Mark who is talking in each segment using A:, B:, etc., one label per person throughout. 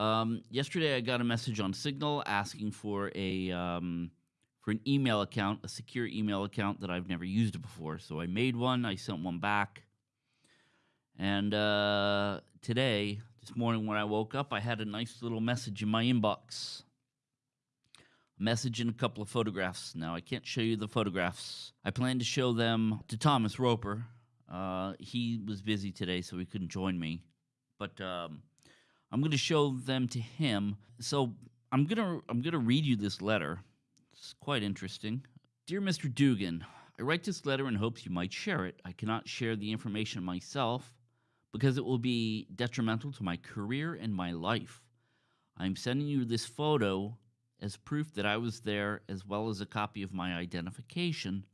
A: Um, yesterday, I got a message on Signal asking for a um, for an email account, a secure email account that I've never used before. So I made one. I sent one back, and uh, today, this morning when I woke up, I had a nice little message in my inbox. A message and a couple of photographs. Now I can't show you the photographs. I plan to show them to Thomas Roper. Uh, he was busy today, so he couldn't join me. But um, I'm going to show them to him. So I'm gonna I'm gonna read you this letter. It's quite interesting. Dear Mr. Dougan, I write this letter in hopes you might share it. I cannot share the information myself because it will be detrimental to my career and my life. I'm sending you this photo as proof that I was there, as well as a copy of my identification,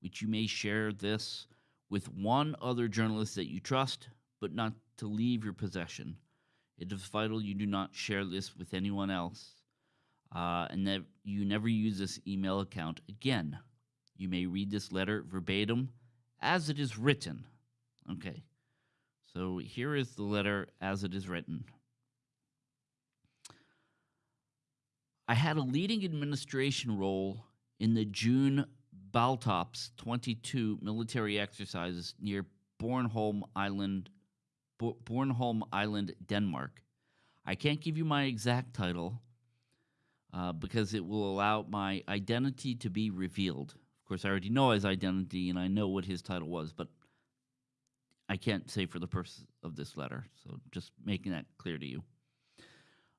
A: which you may share this with one other journalist that you trust, but not to leave your possession. It is vital you do not share this with anyone else, uh, and that you never use this email account again. You may read this letter verbatim as it is written. Okay, so here is the letter as it is written. I had a leading administration role in the June Baltops 22 military exercises near Bornholm Island, Bornholm Island, Denmark. I can't give you my exact title uh, because it will allow my identity to be revealed. Of course, I already know his identity and I know what his title was, but I can't say for the purpose of this letter. So just making that clear to you.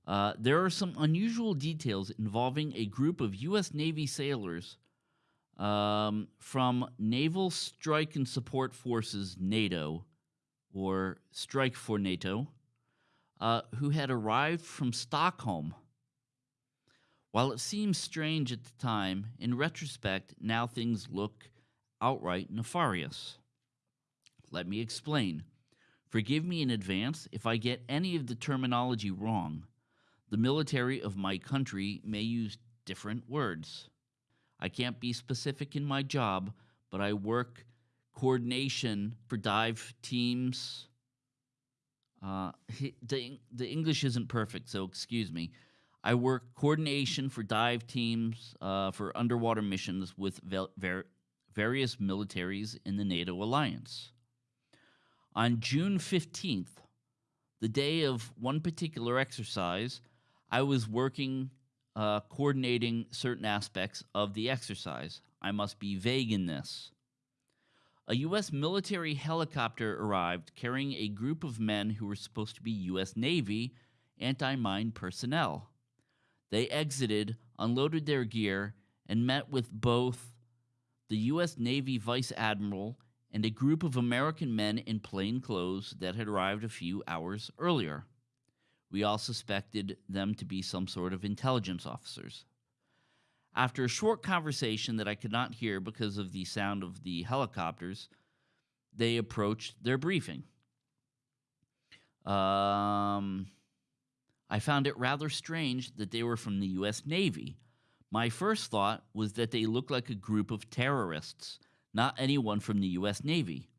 A: Uh, there are some unusual details involving a group of U.S. Navy sailors um, from Naval Strike and Support Forces, NATO, or STRIKFORNATO, uh, who had arrived from Stockholm. While it seems strange at the time, in retrospect, now things look outright nefarious. Let me explain. Forgive me in advance if I get any of the terminology wrong. The military of my country may use different words. I can't be specific in my job, but I work coordination for dive teams. Uh, the, the English isn't perfect, so excuse me. I work coordination for dive teams uh, for underwater missions with various militaries in the NATO alliance. On June 15th, the day of one particular exercise, I was working, uh, coordinating certain aspects of the exercise. I must be vague in this. A U.S. military helicopter arrived carrying a group of men who were supposed to be U.S. Navy anti mine personnel. They exited, unloaded their gear, and met with both the U.S. Navy Vice Admiral and a group of American men in plain clothes that had arrived a few hours earlier. We all suspected them to be some sort of intelligence officers. After a short conversation that I could not hear because of the sound of the helicopters, they approached their briefing. Um, I found it rather strange that they were from the U.S. Navy. My first thought was that they looked like a group of terrorists not anyone from the U.S. Navy.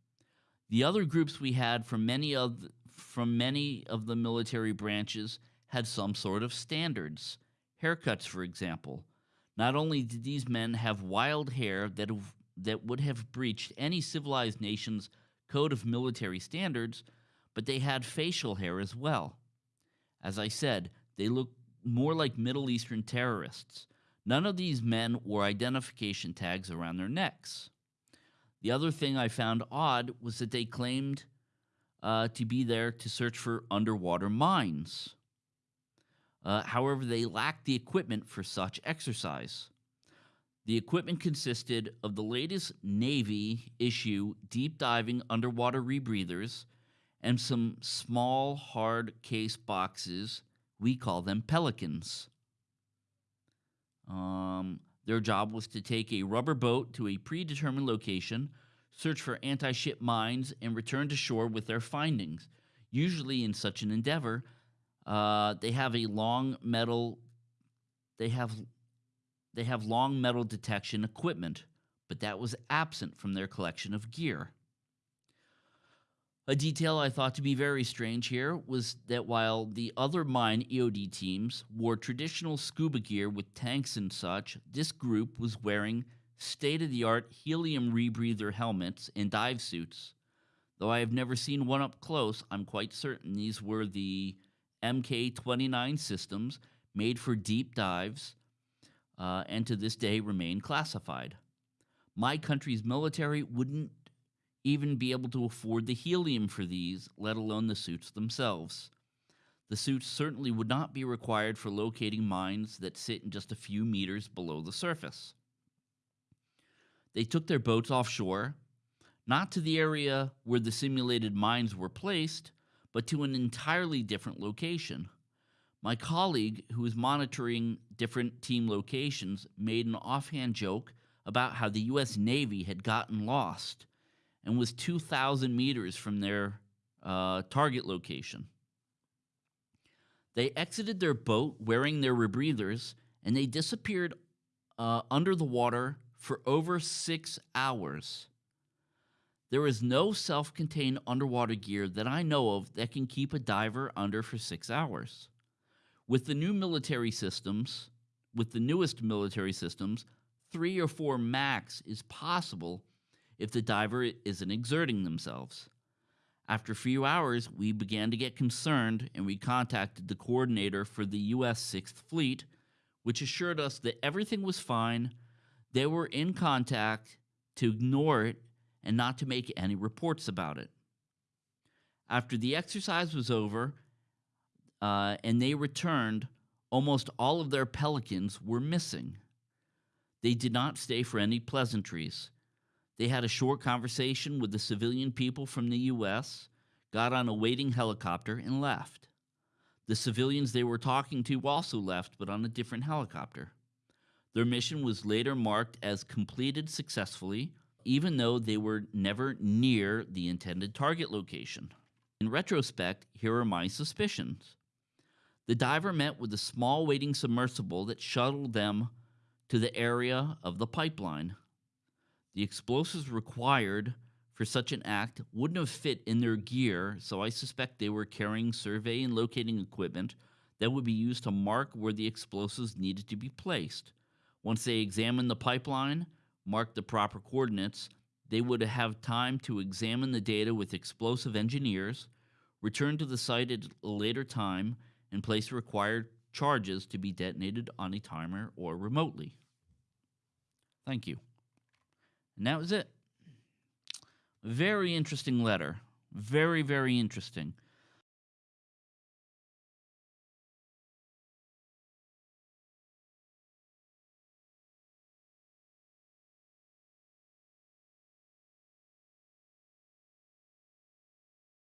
A: The other groups we had from many of the, from many of the military branches had some sort of standards. Haircuts, for example. Not only did these men have wild hair that, that would have breached any civilized nation's code of military standards, but they had facial hair as well. As I said, they looked more like Middle Eastern terrorists. None of these men wore identification tags around their necks. The other thing I found odd was that they claimed uh, to be there to search for underwater mines. Uh, however, they lacked the equipment for such exercise. The equipment consisted of the latest Navy issue deep diving underwater rebreathers and some small hard case boxes. We call them pelicans. Um, their job was to take a rubber boat to a predetermined location, search for anti ship mines, and return to shore with their findings. Usually, in such an endeavor, uh, they have a long metal. They have they have long metal detection equipment, but that was absent from their collection of gear. A detail I thought to be very strange here was that while the other mine EOD teams wore traditional scuba gear with tanks and such, this group was wearing state of the art helium rebreather helmets and dive suits. Though I have never seen one up close, I'm quite certain these were the MK 29 systems made for deep dives uh, and to this day remain classified. My country's military wouldn't even be able to afford the helium for these, let alone the suits themselves. The suits certainly would not be required for locating mines that sit in just a few meters below the surface. They took their boats offshore, not to the area where the simulated mines were placed, but to an entirely different location. My colleague, who was monitoring different team locations, made an offhand joke about how the U.S. Navy had gotten lost and was 2,000 meters from their uh, target location. They exited their boat wearing their rebreathers and they disappeared uh, under the water for over six hours. There is no self contained underwater gear that I know of that can keep a diver under for six hours. With the new military systems, with the newest military systems, three or four max is possible if the diver isn't exerting themselves. After a few hours, we began to get concerned and we contacted the coordinator for the U.S. 6th Fleet, which assured us that everything was fine. They were in contact to ignore it and not to make any reports about it. After the exercise was over uh, and they returned, almost all of their pelicans were missing. They did not stay for any pleasantries. They had a short conversation with the civilian people from the U.S., got on a waiting helicopter, and left. The civilians they were talking to also left, but on a different helicopter. Their mission was later marked as completed successfully, even though they were never near the intended target location. In retrospect, here are my suspicions. The diver met with a small waiting submersible that shuttled them to the area of the pipeline. The explosives required for such an act wouldn't have fit in their gear, so I suspect they were carrying survey and locating equipment that would be used to mark where the explosives needed to be placed. Once they examined the pipeline, marked the proper coordinates, they would have time to examine the data with explosive engineers, return to the site at a later time, and place required charges to be detonated on a timer or remotely. Thank you. And that was it. Very interesting letter. Very, very interesting.